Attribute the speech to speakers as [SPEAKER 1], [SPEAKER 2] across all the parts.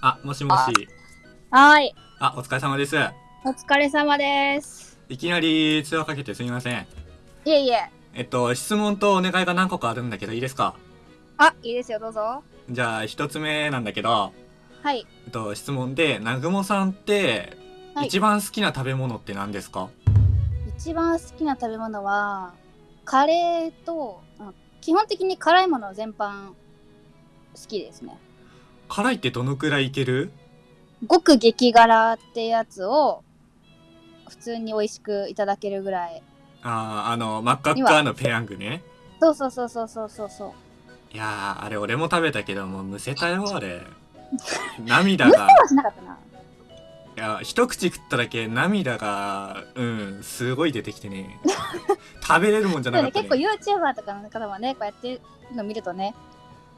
[SPEAKER 1] あ、もしもし。
[SPEAKER 2] はい。
[SPEAKER 1] あ、お疲れ様です。
[SPEAKER 2] お疲れ様です。
[SPEAKER 1] いきなり通話かけてすみません。
[SPEAKER 2] いえいえ。
[SPEAKER 1] えっと、質問とお願いが何個かあるんだけど、いいですか？
[SPEAKER 2] あ、いいですよ、どうぞ。
[SPEAKER 1] じゃあ、一つ目なんだけど、
[SPEAKER 2] はい。
[SPEAKER 1] えっと、質問で、南雲さんって、
[SPEAKER 2] はい
[SPEAKER 1] 一番好きな食べ物って何ですか？
[SPEAKER 2] 一番好きな食べ物は、カレーと、あ基本的に辛いもの全般好きですね。
[SPEAKER 1] 辛いってどのくらいいける？
[SPEAKER 2] 極激辛ってやつを、普通に美味しくいただけるぐらい。
[SPEAKER 1] あー、あの、真っ赤っかのペヤングね。
[SPEAKER 2] そうそうそうそうそうそうそう。
[SPEAKER 1] いやー、あれ俺も食べたけど、もうむせたよ、あれ。涙が。
[SPEAKER 2] はしなかったな。
[SPEAKER 1] いや、一口食っただけ涙が、うん、すごい出てきてね。食べれるもんじゃなかったね。
[SPEAKER 2] 結構 YouTuber とかの方はね、こうやってるの見るとね、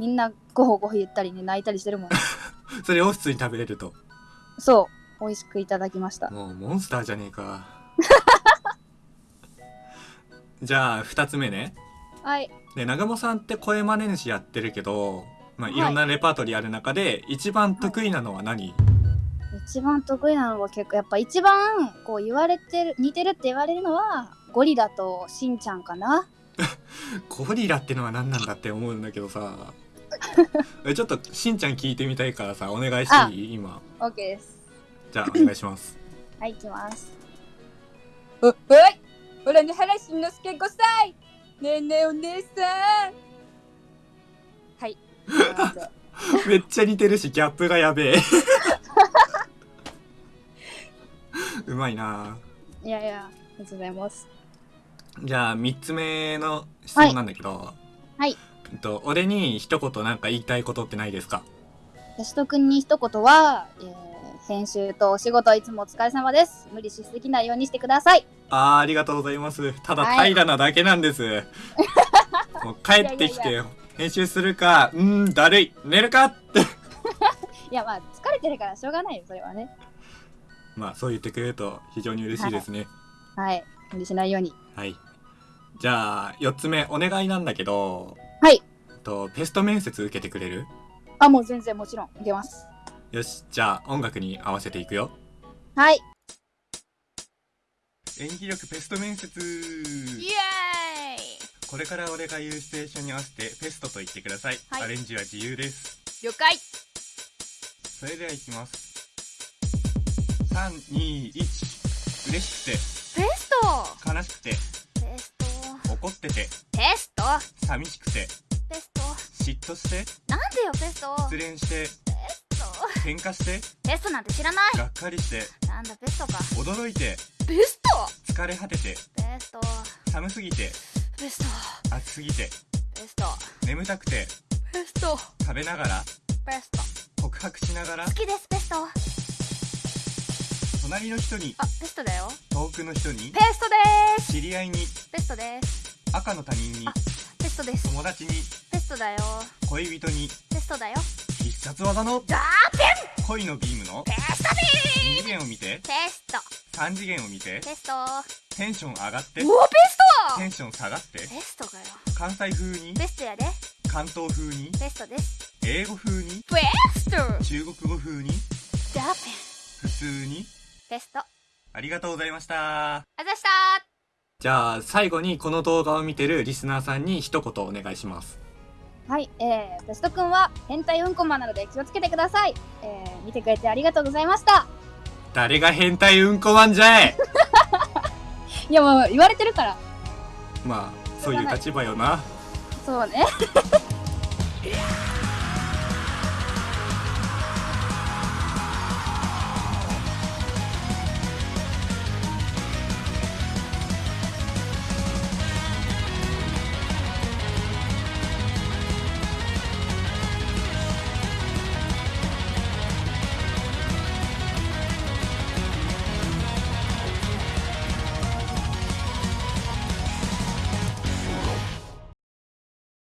[SPEAKER 2] みんなごほごほ言ったりね、泣いたりしてるもんね。
[SPEAKER 1] それを普通に食べれると。
[SPEAKER 2] そう。美味しくいただきました。
[SPEAKER 1] もうモンスターじゃねえか。じゃあ、二つ目ね。
[SPEAKER 2] はい。
[SPEAKER 1] で、南雲さんって声真似主やってるけど、まあ、
[SPEAKER 2] はい
[SPEAKER 1] いろんなレパートリーある中で、一番得意なのは何、
[SPEAKER 2] 一番得意なのは結構やっぱ一番こう言われてる似てるって言われるのはゴリラとしんちゃんかな
[SPEAKER 1] ゴリラってのは何なんだって思うんだけどさ。えちょっと、しんちゃん聞いてみたいからさ、お願いしていい？今。
[SPEAKER 2] OK です。
[SPEAKER 1] じゃあ、お願いします。
[SPEAKER 2] はい行きます。おおい俺の原しんのすけ5歳ねえねえお姉さん。はい。
[SPEAKER 1] めっちゃ似てるし、ギャップがやべえ。うまいな。い
[SPEAKER 2] やいやありがとうございます。
[SPEAKER 1] じゃあ、三つ目の質問なんだけど。
[SPEAKER 2] はい
[SPEAKER 1] えっと、俺に一言なんか言いたいことってないですか？
[SPEAKER 2] 吉戸くんに一言は、えー編集とお仕事いつもお疲れ様です。無理しすぎないようにしてください。
[SPEAKER 1] あー、ありがとうございます。ただ
[SPEAKER 2] はい。
[SPEAKER 1] 平らなだけなんです。もう帰ってきて、編集するか、うーん、だるい、寝るか？って。
[SPEAKER 2] いやまあ疲れてるからしょうがないよそれはね。
[SPEAKER 1] まあ、そう言ってくれると非常に嬉しいですね。
[SPEAKER 2] はい。無理しないように。
[SPEAKER 1] はい。じゃあ、四つ目、お願いなんだけど、
[SPEAKER 2] はい
[SPEAKER 1] と、ペスト面接受けてくれる？
[SPEAKER 2] あもう全然もちろんいけます。
[SPEAKER 1] よし、じゃあ音楽に合わせていくよ。
[SPEAKER 2] はい。
[SPEAKER 1] 演技力ペスト面接。
[SPEAKER 2] イエーイ！
[SPEAKER 1] これから俺が言うシチュエーションに合わせてペストと言ってください。
[SPEAKER 2] はい。
[SPEAKER 1] アレンジは自由です。
[SPEAKER 2] 了解。
[SPEAKER 1] それでは行きます。3、2、1。嬉しく
[SPEAKER 2] ペスト？
[SPEAKER 1] て、悲しくて、
[SPEAKER 2] ペスト。
[SPEAKER 1] 怒ってて、
[SPEAKER 2] ペスト？
[SPEAKER 1] 寂しくて、
[SPEAKER 2] ペスト
[SPEAKER 1] 嫉妬して、
[SPEAKER 2] なんでよペスト。
[SPEAKER 1] 失恋して、喧嘩して、
[SPEAKER 2] ペストなんて知らない。
[SPEAKER 1] がっかりして、
[SPEAKER 2] なんだペストか。
[SPEAKER 1] 驚いて、
[SPEAKER 2] ペスト。
[SPEAKER 1] 疲れ果てて、
[SPEAKER 2] ペスト。
[SPEAKER 1] 寒すぎて、
[SPEAKER 2] ペスト。
[SPEAKER 1] 暑すぎて、
[SPEAKER 2] ペスト。
[SPEAKER 1] 眠たくて、
[SPEAKER 2] ペスト。
[SPEAKER 1] 食べながら、
[SPEAKER 2] ペスト。
[SPEAKER 1] 告白しながら。
[SPEAKER 2] 好、きですペスト。
[SPEAKER 1] 隣の人に、
[SPEAKER 2] あペストだよ。
[SPEAKER 1] 遠くの人に。
[SPEAKER 2] ペ、ストです。
[SPEAKER 1] 知り合いに、
[SPEAKER 2] ペストです。
[SPEAKER 1] 赤の他人に。
[SPEAKER 2] あ、ペストです。
[SPEAKER 1] 友達に、
[SPEAKER 2] トだよ。
[SPEAKER 1] 恋人に、
[SPEAKER 2] ペストだよ。
[SPEAKER 1] 必殺技の。
[SPEAKER 2] ダー
[SPEAKER 1] 恋のビームの。
[SPEAKER 2] ペストで
[SPEAKER 1] 2次元を見て、
[SPEAKER 2] ペスト。
[SPEAKER 1] 3次元を見て、
[SPEAKER 2] ペスト。
[SPEAKER 1] テンション上がって、
[SPEAKER 2] もうペス
[SPEAKER 1] テンション下がって、
[SPEAKER 2] トペストかよ。
[SPEAKER 1] 関西風に、
[SPEAKER 2] ペストやで。
[SPEAKER 1] 関東風に、
[SPEAKER 2] ペストです。
[SPEAKER 1] 英語風に、
[SPEAKER 2] ペスト！
[SPEAKER 1] 中国語風に、
[SPEAKER 2] ダーペン！
[SPEAKER 1] 普通に、
[SPEAKER 2] ペスト。あ
[SPEAKER 1] ありがとうございました。
[SPEAKER 2] ざした。
[SPEAKER 1] じゃあ、最後にこの動画を見てるリスナーさんに一言お願いします。
[SPEAKER 2] はい、えー、ペストくんは変態うんこマンなので気をつけてください。えー、見てくれてありがとうございました。
[SPEAKER 1] 誰が変態うんこマンじゃい
[SPEAKER 2] いやもう言われてるから。
[SPEAKER 1] まあ、そういう立場よな。
[SPEAKER 2] そうね。